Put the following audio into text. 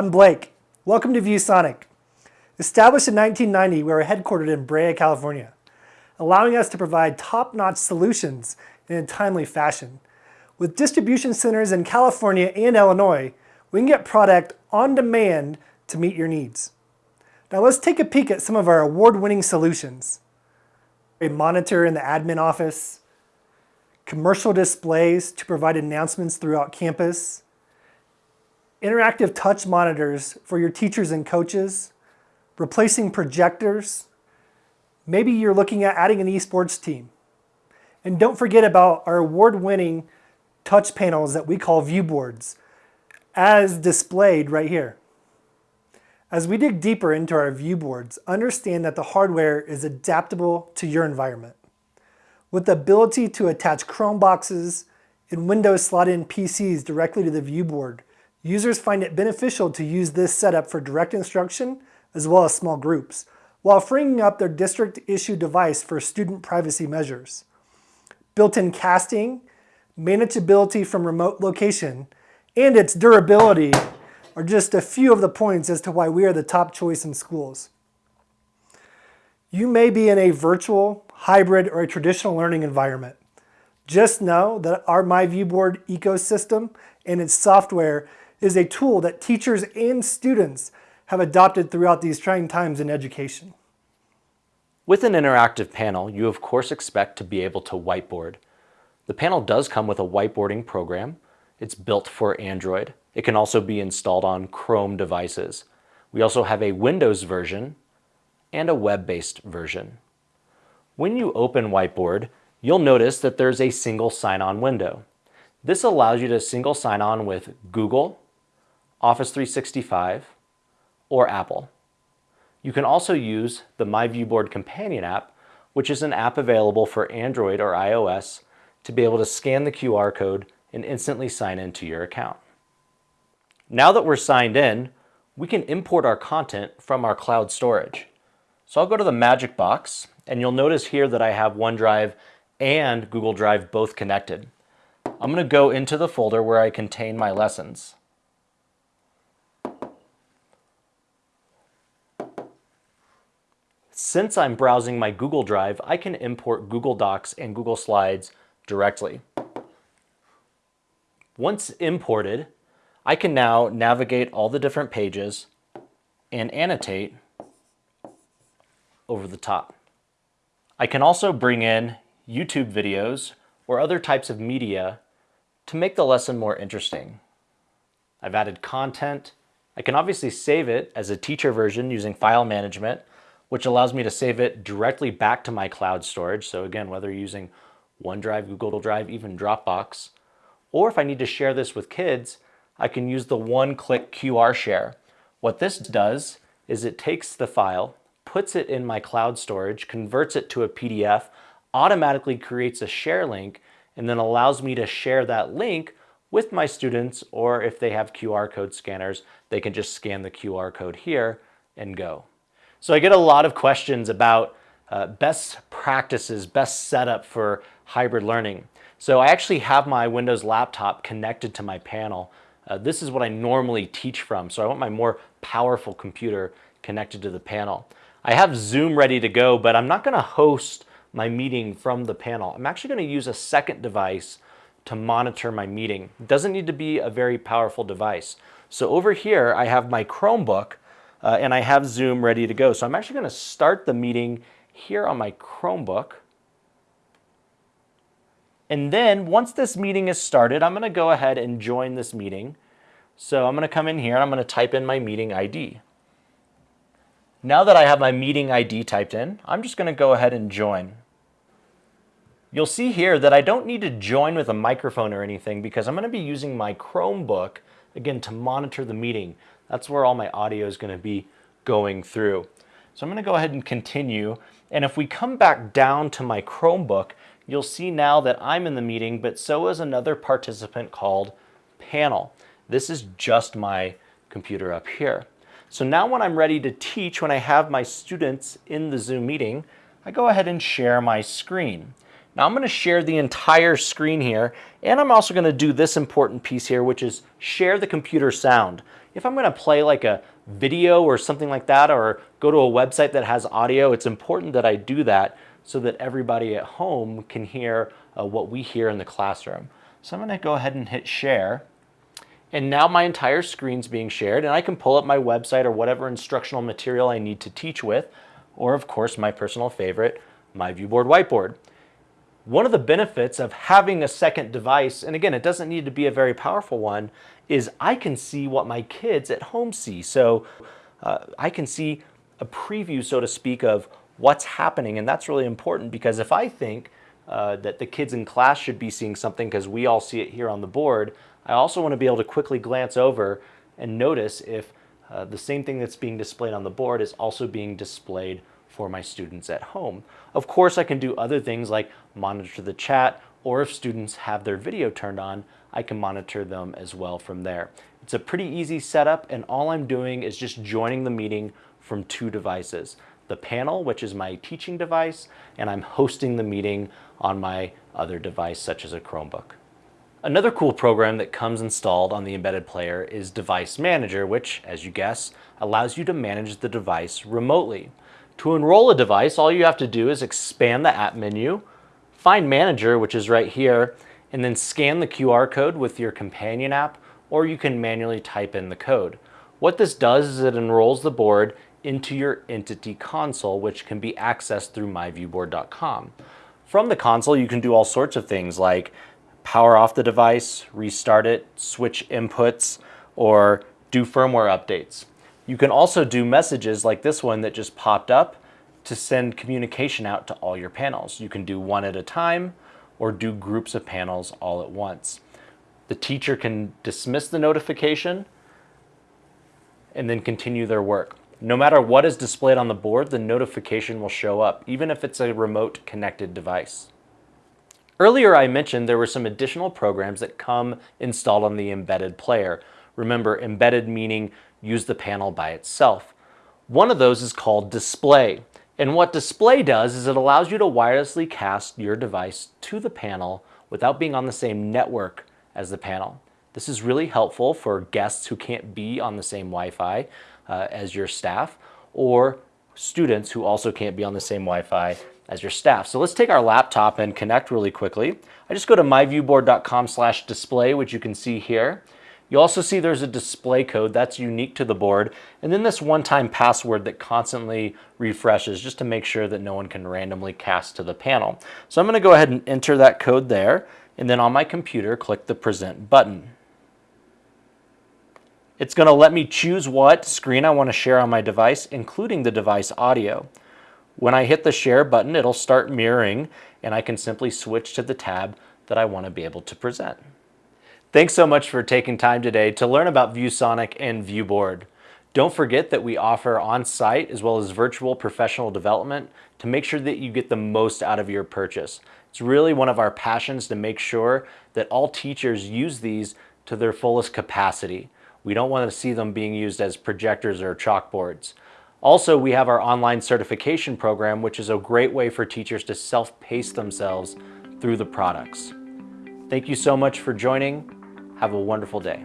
I'm Blake. Welcome to ViewSonic. Established in 1990, we are headquartered in Brea, California, allowing us to provide top-notch solutions in a timely fashion. With distribution centers in California and Illinois, we can get product on demand to meet your needs. Now let's take a peek at some of our award-winning solutions. A monitor in the admin office, commercial displays to provide announcements throughout campus, interactive touch monitors for your teachers and coaches, replacing projectors, maybe you're looking at adding an esports team. And don't forget about our award-winning touch panels that we call viewboards, as displayed right here. As we dig deeper into our viewboards, understand that the hardware is adaptable to your environment. With the ability to attach Chromeboxes and Windows slot-in PCs directly to the viewboard, users find it beneficial to use this setup for direct instruction as well as small groups, while freeing up their district-issued device for student privacy measures. Built-in casting, manageability from remote location, and its durability are just a few of the points as to why we are the top choice in schools. You may be in a virtual, hybrid, or a traditional learning environment. Just know that our MyViewBoard ecosystem and its software is a tool that teachers and students have adopted throughout these trying times in education. With an interactive panel, you of course expect to be able to whiteboard. The panel does come with a whiteboarding program. It's built for Android. It can also be installed on Chrome devices. We also have a Windows version and a web-based version. When you open Whiteboard, you'll notice that there's a single sign-on window. This allows you to single sign on with Google, Office 365, or Apple. You can also use the MyViewBoard Companion app, which is an app available for Android or iOS to be able to scan the QR code and instantly sign into your account. Now that we're signed in, we can import our content from our cloud storage. So I'll go to the Magic Box and you'll notice here that I have OneDrive and Google Drive both connected. I'm going to go into the folder where I contain my lessons. Since I'm browsing my Google Drive, I can import Google Docs and Google Slides directly. Once imported, I can now navigate all the different pages and annotate over the top. I can also bring in YouTube videos or other types of media to make the lesson more interesting. I've added content. I can obviously save it as a teacher version using file management which allows me to save it directly back to my cloud storage. So again, whether you're using OneDrive, Google Drive, even Dropbox, or if I need to share this with kids, I can use the one-click QR share. What this does is it takes the file, puts it in my cloud storage, converts it to a PDF, automatically creates a share link, and then allows me to share that link with my students, or if they have QR code scanners, they can just scan the QR code here and go. So I get a lot of questions about uh, best practices, best setup for hybrid learning. So I actually have my Windows laptop connected to my panel. Uh, this is what I normally teach from, so I want my more powerful computer connected to the panel. I have Zoom ready to go, but I'm not gonna host my meeting from the panel. I'm actually gonna use a second device to monitor my meeting. It doesn't need to be a very powerful device. So over here, I have my Chromebook uh, and I have Zoom ready to go. So I'm actually going to start the meeting here on my Chromebook. And then once this meeting is started, I'm going to go ahead and join this meeting. So I'm going to come in here and I'm going to type in my meeting ID. Now that I have my meeting ID typed in, I'm just going to go ahead and join. You'll see here that I don't need to join with a microphone or anything because I'm going to be using my Chromebook, again, to monitor the meeting. That's where all my audio is going to be going through. So I'm going to go ahead and continue. And if we come back down to my Chromebook, you'll see now that I'm in the meeting, but so is another participant called panel. This is just my computer up here. So now when I'm ready to teach, when I have my students in the Zoom meeting, I go ahead and share my screen. Now I'm going to share the entire screen here, and I'm also going to do this important piece here, which is share the computer sound. If I'm going to play like a video or something like that, or go to a website that has audio, it's important that I do that so that everybody at home can hear uh, what we hear in the classroom. So I'm going to go ahead and hit share. And now my entire screen's being shared and I can pull up my website or whatever instructional material I need to teach with, or of course my personal favorite, my ViewBoard whiteboard. One of the benefits of having a second device, and again, it doesn't need to be a very powerful one, is I can see what my kids at home see. So uh, I can see a preview, so to speak, of what's happening. And that's really important because if I think uh, that the kids in class should be seeing something because we all see it here on the board, I also want to be able to quickly glance over and notice if uh, the same thing that's being displayed on the board is also being displayed for my students at home. Of course, I can do other things like monitor the chat, or if students have their video turned on, I can monitor them as well from there. It's a pretty easy setup, and all I'm doing is just joining the meeting from two devices. The panel, which is my teaching device, and I'm hosting the meeting on my other device, such as a Chromebook. Another cool program that comes installed on the embedded player is Device Manager, which, as you guess, allows you to manage the device remotely. To enroll a device, all you have to do is expand the app menu, find Manager, which is right here, and then scan the QR code with your companion app, or you can manually type in the code. What this does is it enrolls the board into your Entity console, which can be accessed through myviewboard.com. From the console, you can do all sorts of things like power off the device, restart it, switch inputs, or do firmware updates. You can also do messages like this one that just popped up to send communication out to all your panels. You can do one at a time or do groups of panels all at once. The teacher can dismiss the notification and then continue their work. No matter what is displayed on the board, the notification will show up, even if it's a remote connected device. Earlier I mentioned there were some additional programs that come installed on the embedded player. Remember, embedded meaning use the panel by itself. One of those is called Display. And what Display does is it allows you to wirelessly cast your device to the panel without being on the same network as the panel. This is really helpful for guests who can't be on the same Wi-Fi uh, as your staff or students who also can't be on the same Wi-Fi as your staff. So let's take our laptop and connect really quickly. I just go to myviewboard.com slash display, which you can see here. You also see there's a display code that's unique to the board, and then this one-time password that constantly refreshes just to make sure that no one can randomly cast to the panel. So I'm gonna go ahead and enter that code there, and then on my computer, click the present button. It's gonna let me choose what screen I wanna share on my device, including the device audio. When I hit the share button, it'll start mirroring and I can simply switch to the tab that I want to be able to present. Thanks so much for taking time today to learn about ViewSonic and ViewBoard. Don't forget that we offer on-site as well as virtual professional development to make sure that you get the most out of your purchase. It's really one of our passions to make sure that all teachers use these to their fullest capacity. We don't want to see them being used as projectors or chalkboards. Also, we have our online certification program, which is a great way for teachers to self-pace themselves through the products. Thank you so much for joining. Have a wonderful day.